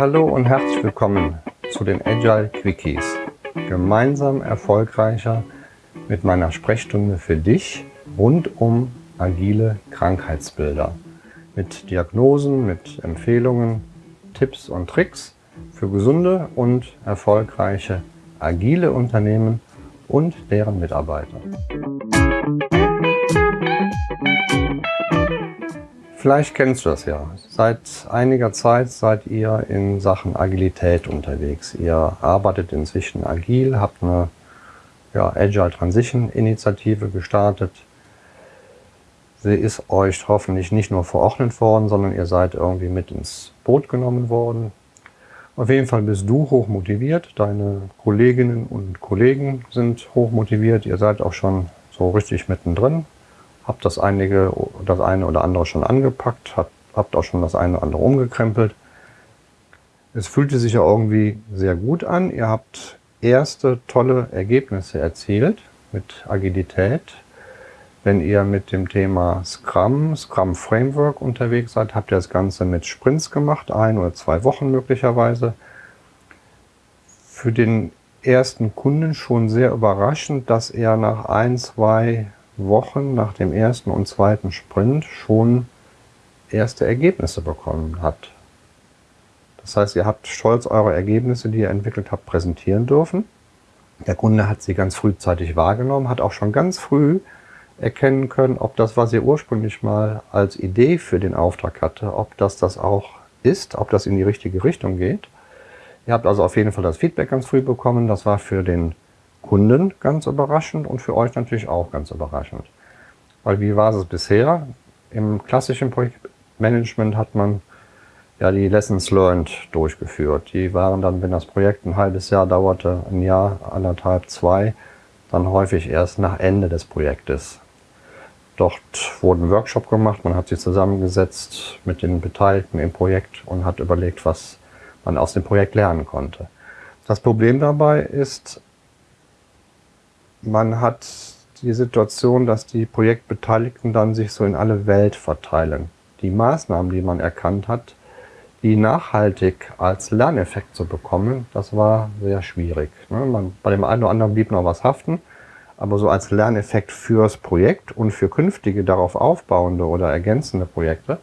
Hallo und herzlich willkommen zu den Agile Quickies. Gemeinsam erfolgreicher mit meiner Sprechstunde für dich rund um agile Krankheitsbilder. Mit Diagnosen, mit Empfehlungen, Tipps und Tricks für gesunde und erfolgreiche agile Unternehmen und deren Mitarbeiter. Vielleicht kennst du das ja. Seit einiger Zeit seid ihr in Sachen Agilität unterwegs. Ihr arbeitet inzwischen agil, habt eine ja, Agile Transition Initiative gestartet. Sie ist euch hoffentlich nicht nur verordnet worden, sondern ihr seid irgendwie mit ins Boot genommen worden. Auf jeden Fall bist du hoch motiviert, deine Kolleginnen und Kollegen sind hoch motiviert, ihr seid auch schon so richtig mittendrin, habe das, einige, das eine oder andere schon angepackt, habt, habt auch schon das eine oder andere umgekrempelt. Es fühlte sich ja irgendwie sehr gut an. Ihr habt erste tolle Ergebnisse erzielt mit Agilität. Wenn ihr mit dem Thema Scrum, Scrum Framework unterwegs seid, habt ihr das Ganze mit Sprints gemacht, ein oder zwei Wochen möglicherweise. Für den ersten Kunden schon sehr überraschend, dass er nach ein, zwei Wochen nach dem ersten und zweiten Sprint schon erste Ergebnisse bekommen hat. Das heißt, ihr habt stolz eure Ergebnisse, die ihr entwickelt habt, präsentieren dürfen. Der Kunde hat sie ganz frühzeitig wahrgenommen, hat auch schon ganz früh erkennen können, ob das, was ihr ursprünglich mal als Idee für den Auftrag hatte, ob das das auch ist, ob das in die richtige Richtung geht. Ihr habt also auf jeden Fall das Feedback ganz früh bekommen. Das war für den Kunden ganz überraschend und für euch natürlich auch ganz überraschend. Weil wie war es bisher? Im klassischen Projektmanagement hat man ja die Lessons learned durchgeführt. Die waren dann, wenn das Projekt ein halbes Jahr dauerte, ein Jahr, anderthalb, zwei, dann häufig erst nach Ende des Projektes. Dort wurde ein Workshop gemacht, man hat sich zusammengesetzt mit den Beteiligten im Projekt und hat überlegt, was man aus dem Projekt lernen konnte. Das Problem dabei ist, man hat die Situation, dass die Projektbeteiligten dann sich so in alle Welt verteilen. Die Maßnahmen, die man erkannt hat, die nachhaltig als Lerneffekt zu bekommen, das war sehr schwierig. Ne? Man, bei dem einen oder anderen blieb noch was haften, aber so als Lerneffekt fürs Projekt und für künftige darauf aufbauende oder ergänzende Projekte,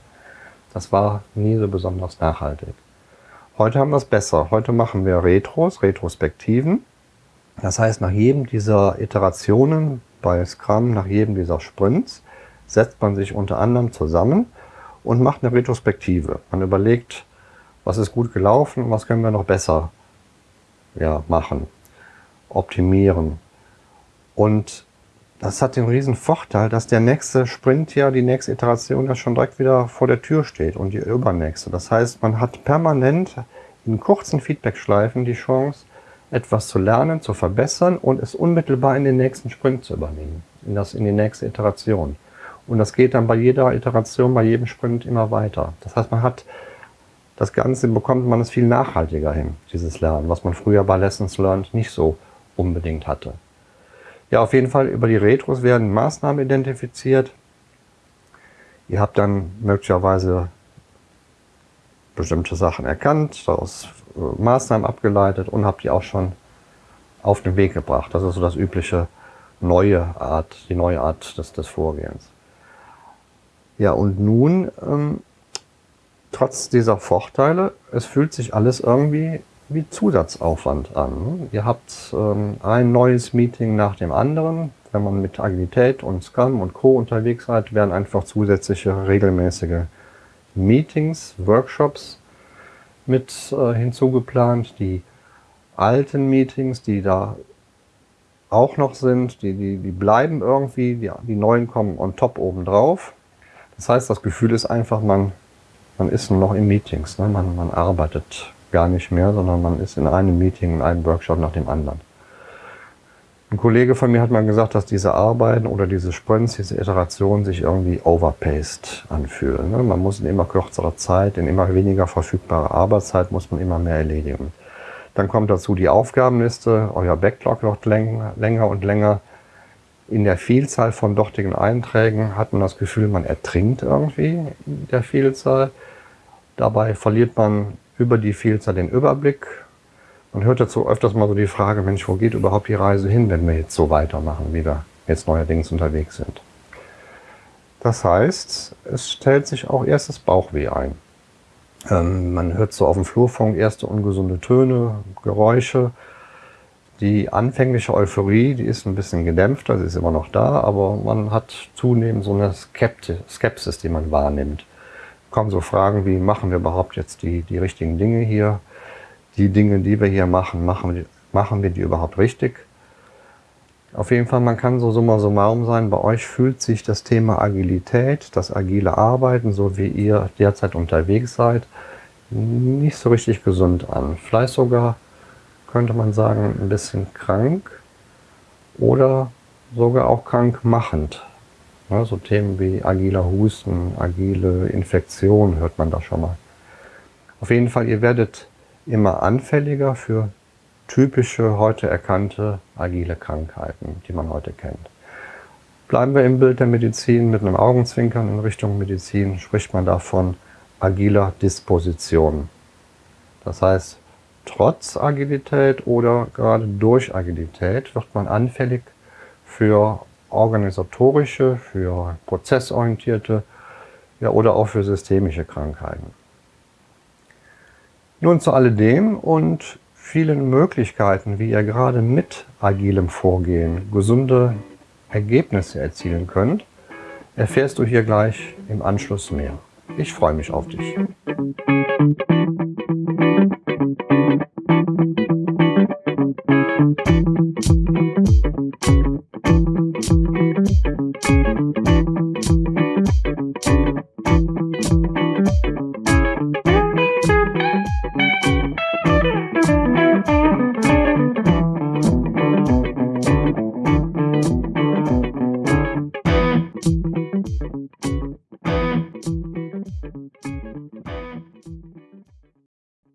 das war nie so besonders nachhaltig. Heute haben wir es besser. Heute machen wir Retros, Retrospektiven. Das heißt, nach jedem dieser Iterationen bei Scrum, nach jedem dieser Sprints, setzt man sich unter anderem zusammen und macht eine Retrospektive. Man überlegt, was ist gut gelaufen und was können wir noch besser ja, machen, optimieren. Und das hat den riesen Vorteil, dass der nächste Sprint ja, die nächste Iteration ja schon direkt wieder vor der Tür steht und die übernächste. Das heißt, man hat permanent in kurzen Feedbackschleifen die Chance, etwas zu lernen, zu verbessern und es unmittelbar in den nächsten Sprint zu übernehmen, in, das, in die nächste Iteration. Und das geht dann bei jeder Iteration, bei jedem Sprint immer weiter. Das heißt, man hat das Ganze, bekommt man es viel nachhaltiger hin, dieses Lernen, was man früher bei Lessons Learned nicht so unbedingt hatte. Ja, auf jeden Fall über die Retros werden Maßnahmen identifiziert. Ihr habt dann möglicherweise bestimmte Sachen erkannt, daraus Maßnahmen abgeleitet und habt die auch schon auf den Weg gebracht. Das ist so das übliche neue Art, die neue Art des, des Vorgehens. Ja, und nun, ähm, trotz dieser Vorteile, es fühlt sich alles irgendwie wie Zusatzaufwand an. Ihr habt ähm, ein neues Meeting nach dem anderen. Wenn man mit Agilität und Scrum und Co. unterwegs seid, werden einfach zusätzliche regelmäßige Meetings, Workshops mit äh, hinzugeplant. Die alten Meetings, die da auch noch sind, die, die, die bleiben irgendwie, die, die neuen kommen on top obendrauf. Das heißt, das Gefühl ist einfach, man, man ist nur noch in Meetings, ne? man, man arbeitet gar nicht mehr, sondern man ist in einem Meeting, in einem Workshop nach dem anderen. Ein Kollege von mir hat mal gesagt, dass diese Arbeiten oder diese Sprints, diese Iterationen sich irgendwie overpaced anfühlen. Ne? Man muss in immer kürzerer Zeit, in immer weniger verfügbarer Arbeitszeit muss man immer mehr erledigen. Dann kommt dazu die Aufgabenliste, euer Backlog wird länger und länger. In der Vielzahl von dortigen Einträgen hat man das Gefühl, man ertrinkt irgendwie in der Vielzahl. Dabei verliert man über die Vielzahl den Überblick. Man hört dazu öfters mal so die Frage, Mensch, wo geht überhaupt die Reise hin, wenn wir jetzt so weitermachen, wie wir jetzt neuerdings unterwegs sind. Das heißt, es stellt sich auch erstes Bauchweh ein. Ähm, man hört so auf dem Flurfunk erste ungesunde Töne, Geräusche. Die anfängliche Euphorie, die ist ein bisschen gedämpfter, sie ist immer noch da, aber man hat zunehmend so eine Skepsis, die man wahrnimmt. Kommen so Fragen wie, machen wir überhaupt jetzt die, die richtigen Dinge hier? Die Dinge, die wir hier machen, machen wir, machen wir die überhaupt richtig? Auf jeden Fall, man kann so summa summarum sein, bei euch fühlt sich das Thema Agilität, das agile Arbeiten, so wie ihr derzeit unterwegs seid, nicht so richtig gesund an. Vielleicht sogar, könnte man sagen, ein bisschen krank oder sogar auch krankmachend. Ja, so Themen wie agiler Husten, agile Infektion hört man da schon mal. Auf jeden Fall, ihr werdet immer anfälliger für typische, heute erkannte agile Krankheiten, die man heute kennt. Bleiben wir im Bild der Medizin mit einem Augenzwinkern in Richtung Medizin, spricht man davon agiler Disposition. Das heißt, trotz Agilität oder gerade durch Agilität wird man anfällig für organisatorische, für prozessorientierte ja, oder auch für systemische Krankheiten. Nun zu alledem und vielen Möglichkeiten, wie ihr gerade mit agilem Vorgehen gesunde Ergebnisse erzielen könnt, erfährst du hier gleich im Anschluss mehr. Ich freue mich auf dich. Musik